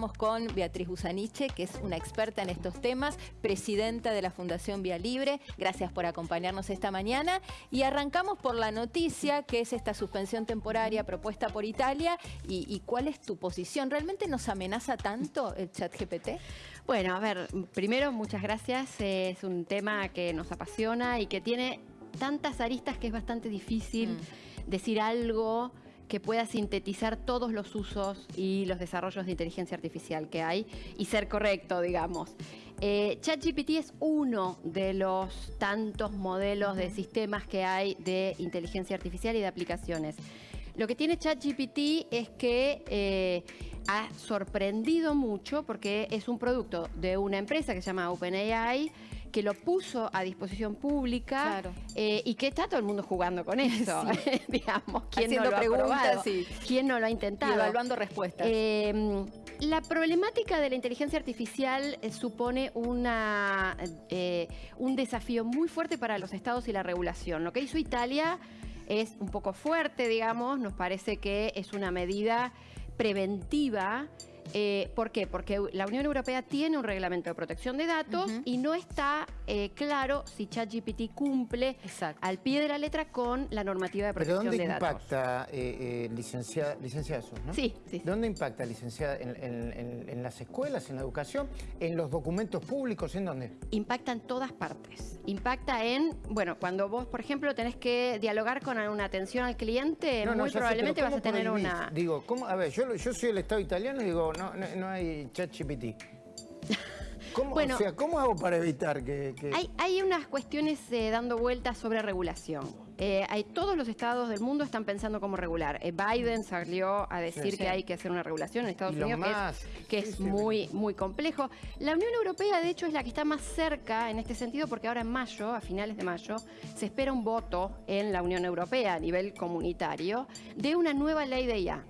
Estamos con Beatriz Busaniche, que es una experta en estos temas, presidenta de la Fundación Vía Libre. Gracias por acompañarnos esta mañana. Y arrancamos por la noticia, que es esta suspensión temporaria propuesta por Italia. ¿Y, cuál es tu posición? ¿Realmente nos amenaza tanto el chat GPT? Bueno, a ver, primero muchas gracias. Es un tema que nos apasiona y que tiene tantas aristas que es bastante difícil mm. decir algo que pueda sintetizar todos los usos y los desarrollos de inteligencia artificial que hay y ser correcto, digamos. Eh, ChatGPT es uno de los tantos modelos de sistemas que hay de inteligencia artificial y de aplicaciones. Lo que tiene ChatGPT es que eh, ha sorprendido mucho porque es un producto de una empresa que se llama OpenAI que lo puso a disposición pública eh, y que está todo el mundo jugando con eso, digamos. ¿Quién no lo ha probado? ¿Quién no lo ha intentado? evaluando respuestas. Eh, la problemática de la inteligencia artificial eh, supone una, un desafío muy fuerte para los estados y la regulación. Lo que hizo Italia es un poco fuerte, digamos, nos parece que es una medida preventiva eh, ¿Por qué? Porque la Unión Europea tiene un reglamento de protección de datos y no está eh, claro si ChatGPT cumple al pie de la letra con la normativa de protección de datos. Impacta, eh, licenciada, licenciada ¿no? Sí, sí. ¿Dónde impacta, licenciada? ¿En, las escuelas, en la educación, en los documentos públicos? ¿En dónde? Impacta en todas partes. Impacta en, bueno, cuando vos, por ejemplo, tenés que dialogar con una atención al cliente, muy probablemente vas a tener una... Digo, ¿cómo? A ver, yo, yo soy el Estado italiano y digo, no, no, hay ChatGPT. ¿Cómo, o sea, ¿cómo hago para evitar que...? Hay, unas cuestiones eh, dando vueltas sobre regulación. Eh, hay, todos los estados del mundo están pensando cómo regular. Eh, Biden salió a decir que hay que hacer una regulación en Estados Unidos, que es, muy, muy complejo. La Unión Europea, de hecho, es la que está más cerca en este sentido, porque ahora en mayo, a finales de mayo, se espera un voto en la Unión Europea a nivel comunitario de una nueva ley de IA.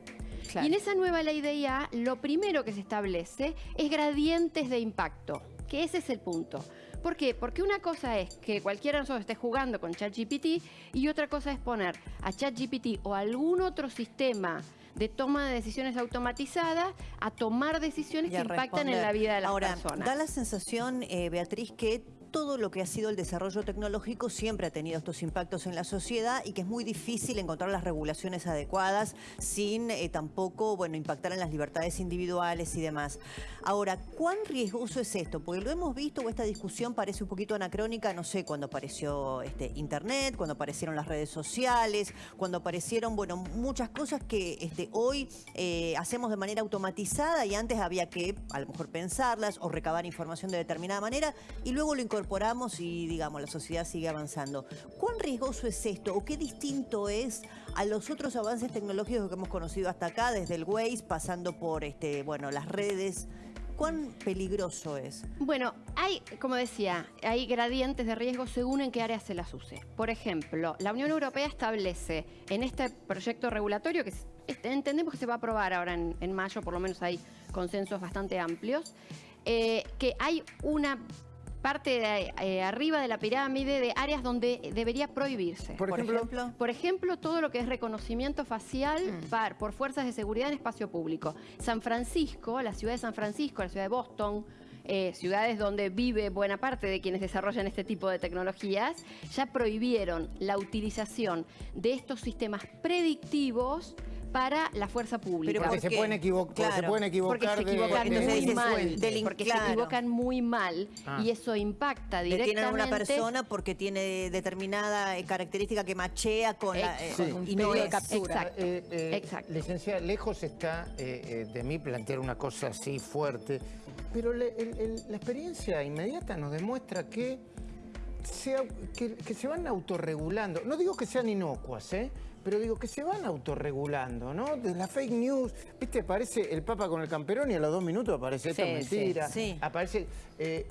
Y en esa nueva ley de IA, lo primero que se establece es gradientes de impacto, que ese es el punto. ¿Por qué? Porque una cosa es que cualquiera de nosotros esté jugando con ChatGPT y otra cosa es poner a ChatGPT o algún otro sistema de toma de decisiones automatizadas a tomar decisiones que impactan en la vida de las Ahora, personas. Da la sensación, eh, Beatriz, que todo lo que ha sido el desarrollo tecnológico siempre ha tenido estos impactos en la sociedad y que es muy difícil encontrar las regulaciones adecuadas sin eh, tampoco bueno, impactar en las libertades individuales y demás. Ahora, ¿cuán riesgoso es esto? Porque lo hemos visto, o esta discusión parece un poquito anacrónica, no sé, cuando apareció este, Internet, cuando aparecieron las redes sociales, cuando aparecieron, bueno, muchas cosas que este, hoy eh, hacemos de manera automatizada y antes había que a lo mejor pensarlas o recabar información de determinada manera y luego lo incorporamos incorporamos y, digamos, la sociedad sigue avanzando. ¿Cuán riesgoso es esto o qué distinto es a los otros avances tecnológicos que hemos conocido hasta acá, desde el Waze, pasando por, este, bueno, las redes? ¿Cuán peligroso es? Bueno, hay, como decía, hay gradientes de riesgo según en qué áreas se las use. Por ejemplo, la Unión Europea establece en este proyecto regulatorio, que entendemos que se va a aprobar ahora en, mayo, por lo menos hay consensos bastante amplios, eh, que hay una parte de eh, arriba de la pirámide de áreas donde debería prohibirse. Por, ejemplo, por ejemplo, todo lo que es reconocimiento facial mm. por fuerzas de seguridad en espacio público. San Francisco, la ciudad de San Francisco, la ciudad de Boston, eh, ciudades donde vive buena parte de quienes desarrollan este tipo de tecnologías, ya prohibieron la utilización de estos sistemas predictivos para la fuerza pública. porque, se pueden, equivocar, se pueden equivocar. Porque se equivocan muy mal. porque se equivocan muy mal y eso impacta directamente. Detienen a una persona porque tiene determinada eh, característica que machea con, la, eh, y no de captura. Exacto. Licenciada, lejos está de mí plantear una cosa así fuerte, pero la experiencia inmediata nos demuestra que que, se van autorregulando. No digo que sean inocuas, ¿eh? Pero digo que se van autorregulando, ¿no? De la fake news, ¿viste? Aparece el Papa con el camperón y a los dos minutos aparece esta mentira. Sí, Aparece... Eh,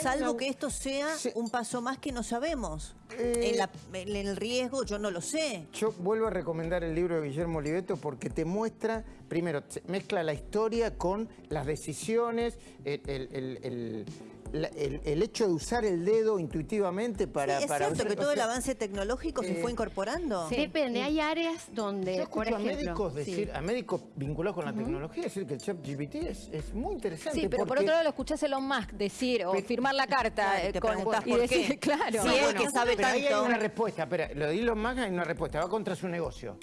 Salvo que esto sea un paso más que no sabemos. Eh, en, el riesgo yo no lo sé. Yo vuelvo a recomendar el libro de Guillermo Oliveto porque te muestra, primero, mezcla la historia con las decisiones, el el, hecho de usar el dedo intuitivamente para... Sí, es cierto que todo el avance tecnológico se fue eh, incorporando. Depende, hay áreas donde, Yo por ejemplo... a médicos, decir, a médicos vinculados con la tecnología decir que el chat GPT es, muy interesante. Sí, pero por otro lado lo escuchás Elon Musk decir o firmar la carta eh, con, y decir, claro. Sí, es que sabe pero tanto. Ahí hay una respuesta, espera, lo de Elon Musk hay una respuesta, va contra su negocio.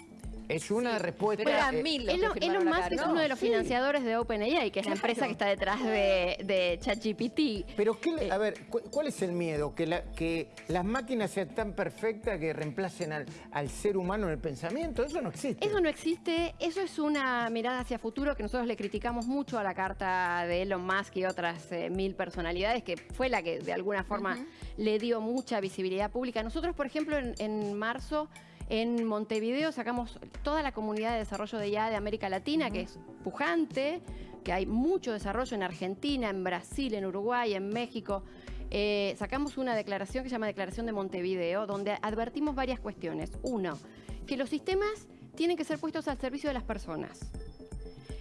Es una respuesta. Pero eran mil Elon, Musk es uno de los financiadores de OpenAI, que es la empresa que está detrás de, ChatGPT. Pero, qué, eh, a ver, ¿cuál es el miedo? ¿Que, la, que las máquinas sean tan perfectas que reemplacen al, al, ser humano en el pensamiento? Eso no existe. Eso no existe. Eso es una mirada hacia futuro que nosotros le criticamos mucho a la carta de Elon Musk y otras eh, mil personalidades, que fue la que de alguna forma le dio mucha visibilidad pública. Nosotros, por ejemplo, en, en marzo en Montevideo sacamos toda la comunidad de desarrollo de IA de América Latina, que es pujante, que hay mucho desarrollo en Argentina, en Brasil, en Uruguay, en México. Eh, sacamos una declaración que se llama Declaración de Montevideo, donde advertimos varias cuestiones. Uno, que los sistemas tienen que ser puestos al servicio de las personas.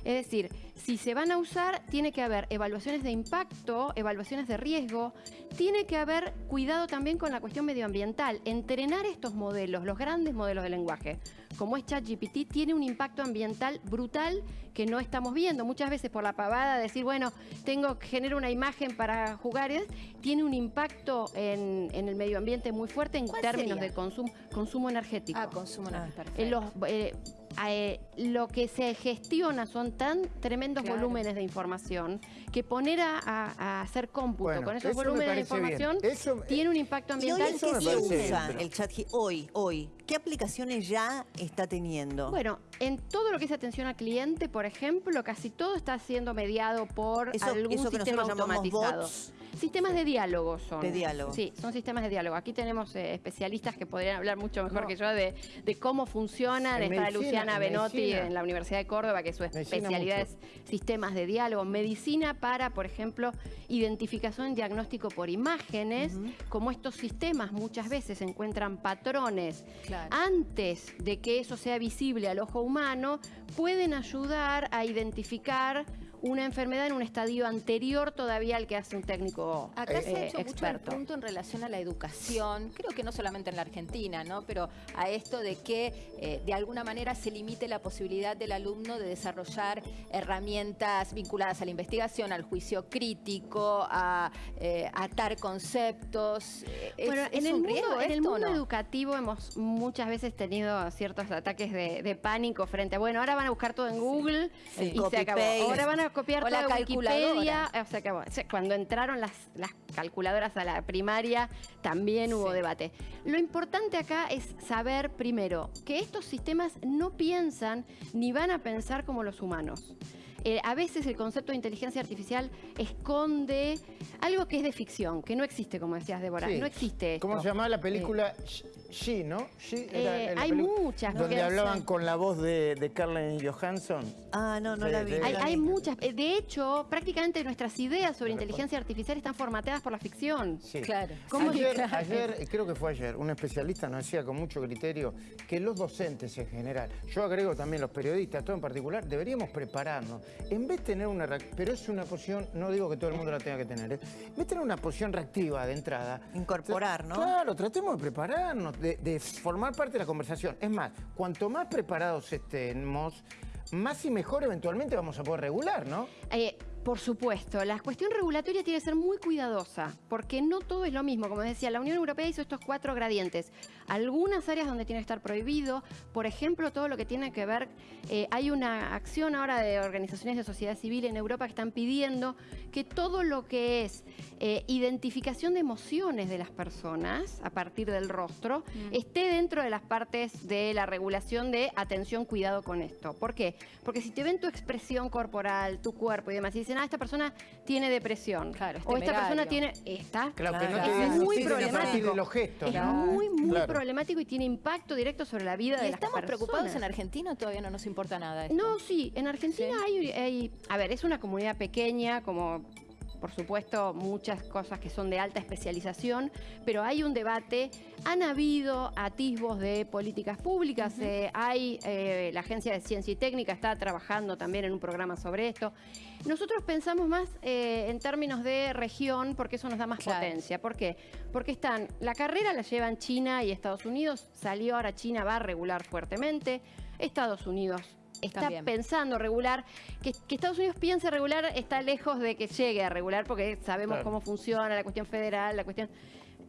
Es decir, si se van a usar, tiene que haber evaluaciones de impacto, evaluaciones de riesgo, tiene que haber cuidado también con la cuestión medioambiental. Entrenar estos modelos, los grandes modelos de lenguaje, como es ChatGPT, tiene un impacto ambiental brutal que no estamos viendo. Muchas veces por la pavada, decir, bueno, tengo que generar una imagen para jugar, tiene un impacto en, el medio ambiente muy fuerte en términos de consumo, consumo energético. Ah, consumo energético. En los, eh, eh, lo que se gestiona son tan tremendos volúmenes de información que poner a, hacer cómputo con esos volúmenes de información tiene un impacto ambiental. ¿Y hoy qué se usa el chat hoy, hoy? ¿Qué aplicaciones ya está teniendo? Bueno, en todo lo que es atención al cliente, por ejemplo, casi todo está siendo mediado por algún sistema automatizado. Sistemas de diálogo son. De diálogo. Sí, son sistemas de diálogo. Aquí tenemos eh, especialistas que podrían hablar mucho mejor que yo de, cómo funcionan. Está Luciana Benotti en la Universidad de Córdoba, que su especialidad es sistemas de diálogo. Medicina para, por ejemplo, identificación y diagnóstico por imágenes. Como estos sistemas muchas veces encuentran patrones antes de que eso sea visible al ojo humano, pueden ayudar a identificar una enfermedad en un estadio anterior todavía al que hace un técnico Acá se ha hecho mucho el punto en relación a la educación, creo que no solamente en la Argentina, ¿no? pero a esto de que eh, de alguna manera se limite la posibilidad del alumno de desarrollar herramientas vinculadas a la investigación, al juicio crítico, a eh, atar conceptos. bueno, en, el mundo, en el mundo educativo hemos muchas veces tenido ciertos ataques de, pánico frente a, bueno, ahora van a buscar todo en Google y se acabó. Ahora van a copiar o la Wikipedia. O sea, que, cuando entraron las, las calculadoras a la primaria, también hubo debate. Lo importante acá es saber, primero, que estos sistemas no piensan ni van a pensar como los humanos. Eh, a veces el concepto de inteligencia artificial esconde algo que es de ficción, que no existe, como decías, Débora. No existe ¿Cómo se llamaba la película? She, ¿no? Eh, hay muchas. Donde hablaban con la voz de, de Carlen Johansson. Ah, no, no la vi. hay, muchas. Eh, de hecho, prácticamente nuestras ideas sobre inteligencia artificial están formateadas por la ficción. Sí. Claro. Ayer, ayer, creo que fue ayer, un especialista nos decía con mucho criterio que los docentes en general, yo agrego también los periodistas, todo en particular, deberíamos prepararnos. En vez de tener una... Pero es una posición, no digo que todo el mundo la tenga que tener, ¿eh? en vez de tener una posición reactiva de entrada... Incorporar, ¿no? Claro, tratemos de prepararnos, de, formar parte de la conversación. Es más, cuanto más preparados estemos, más y mejor eventualmente vamos a poder regular, ¿no? Eh, por supuesto, la cuestión regulatoria tiene que ser muy cuidadosa, porque no todo es lo mismo. Como decía, la Unión Europea hizo estos cuatro gradientes. Algunas áreas donde tiene que estar prohibido, por ejemplo, todo lo que tiene que ver, eh, hay una acción ahora de organizaciones de sociedad civil en Europa que están pidiendo que todo lo que es eh, identificación de emociones de las personas a partir del rostro mm. esté dentro de las partes de la regulación de atención, cuidado con esto. ¿Por qué? Porque si te ven tu expresión corporal, tu cuerpo y demás, y dicen, ah, esta persona tiene depresión. Claro, o esta persona tiene... Esta. Claro, que no es muy problemático. Los gestos, es muy, muy problemático y tiene impacto directo sobre la vida de las estamos preocupados en Argentina o todavía no nos importa nada esto? No, sí. En Argentina hay, hay... A ver, es una comunidad pequeña, como por supuesto, muchas cosas que son de alta especialización, pero hay un debate. Han habido atisbos de políticas públicas. Eh, hay, eh, la Agencia de Ciencia y Técnica está trabajando también en un programa sobre esto. Nosotros pensamos más eh, en términos de región porque eso nos da más potencia. ¿Por qué? Porque están, la carrera la llevan China y Estados Unidos, salió ahora China, va a regular fuertemente. Estados Unidos está pensando regular, que, Estados Unidos piense regular está lejos de que llegue a regular porque sabemos cómo funciona la cuestión federal, la cuestión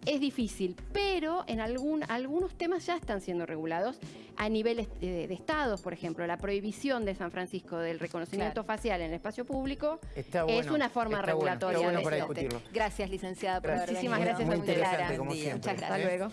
es difícil, pero en algún, algunos temas ya están siendo regulados. A niveles de, estados, por ejemplo, la prohibición de San Francisco del reconocimiento facial en el espacio público es una forma regulatoria. Gracias, licenciada, por Muchísimas gracias, muy, muy interesante, como Muchas gracias. Hasta luego.